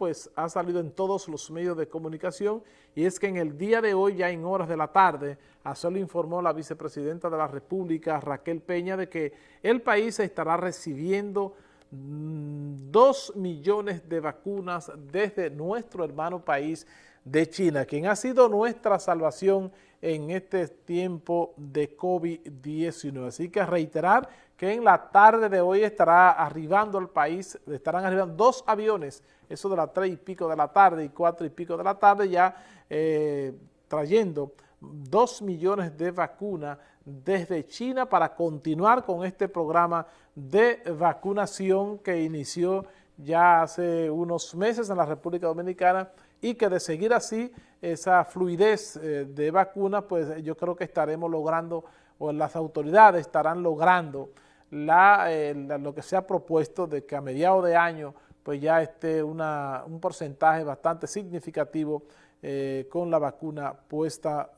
pues ha salido en todos los medios de comunicación y es que en el día de hoy, ya en horas de la tarde, así lo informó la vicepresidenta de la República, Raquel Peña, de que el país estará recibiendo mm, dos millones de vacunas desde nuestro hermano país de China, quien ha sido nuestra salvación en este tiempo de COVID-19. Así que reiterar que en la tarde de hoy estará arribando al país, estarán arribando dos aviones, eso de las tres y pico de la tarde y cuatro y pico de la tarde, ya eh, trayendo dos millones de vacunas desde China para continuar con este programa de vacunación que inició ya hace unos meses en la República Dominicana y que de seguir así esa fluidez eh, de vacunas, pues yo creo que estaremos logrando, o las autoridades estarán logrando eh, lo que se ha propuesto de que a mediados de año pues ya esté una, un porcentaje bastante significativo eh, con la vacuna puesta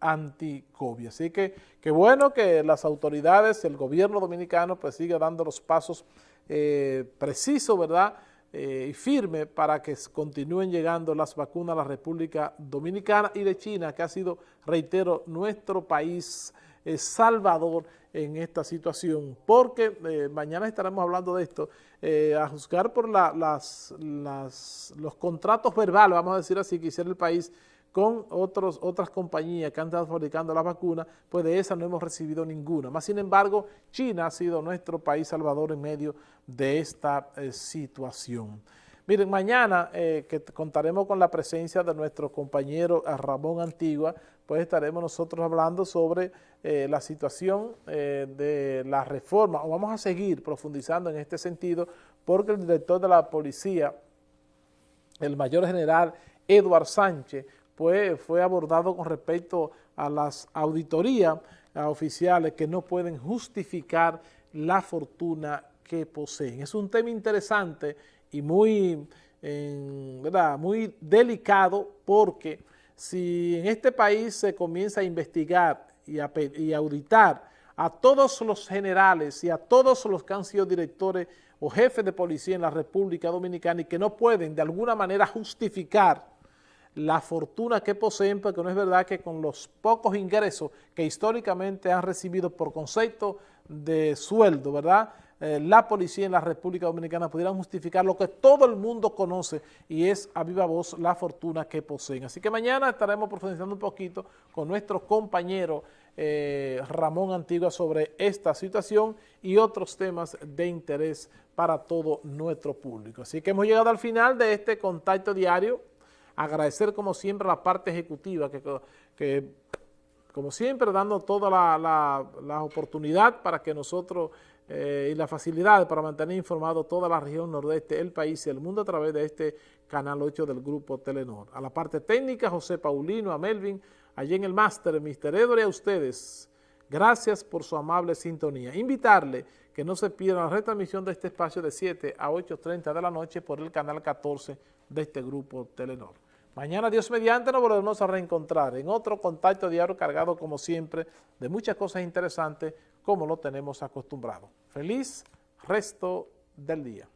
anti-COVID. Así que qué bueno que las autoridades, el gobierno dominicano pues siga dando los pasos precisos, ¿verdad?, eh, y firme para que continúen llegando las vacunas a la República Dominicana y de China, que ha sido, reitero, nuestro país eh, salvador en esta situación, porque eh, mañana estaremos hablando de esto, a juzgar por las, los contratos verbales, vamos a decir así, que hiciera el país con otros, otras compañías que han estado fabricando las vacunas, pues de esas no hemos recibido ninguna. Más sin embargo, China ha sido nuestro país salvador en medio de esta eh, situación. Miren, mañana eh, que contaremos con la presencia de nuestro compañero eh, Ramón Antigua, pues estaremos nosotros hablando sobre la situación de la reforma, vamos a seguir profundizando en este sentido, porque el director de la policía, el mayor general Eduard Sánchez, pues fue abordado con respecto a las auditorías oficiales que no pueden justificar la fortuna que poseen. Es un tema interesante y muy, ¿verdad? muy delicado porque si en este país se comienza a investigar y a, auditar a todos los generales y a todos los que han sido directores o jefes de policía en la República Dominicana y que no pueden de alguna manera justificar la fortuna que poseen, porque no es verdad que con los pocos ingresos que históricamente han recibido por concepto de sueldo, ¿verdad?, eh, la policía en la República Dominicana pudieran justificar lo que todo el mundo conoce y es a viva voz la fortuna que poseen. Así que mañana estaremos profundizando un poquito con nuestro compañero eh, Ramón Antigua sobre esta situación y otros temas de interés para todo nuestro público. Así que hemos llegado al final de este contacto diario agradecer como siempre a la parte ejecutiva que, como siempre dando toda la, oportunidad para que nosotros eh, y la facilidad para mantener informado toda la región nordeste, el país y el mundo a través de este canal 8 del grupo Telenor. A la parte técnica, José Paulino, a Melvin, allí en el máster, Mr. Edward y a ustedes. Gracias por su amable sintonía. Invitarle que no se pierda la retransmisión de este espacio de 7 a 8.30 de la noche por el canal 14 de este grupo Telenor. Mañana, Dios mediante, nos volvemos a reencontrar en otro contacto diario cargado, como siempre, de muchas cosas interesantes, como lo tenemos acostumbrado. Feliz resto del día.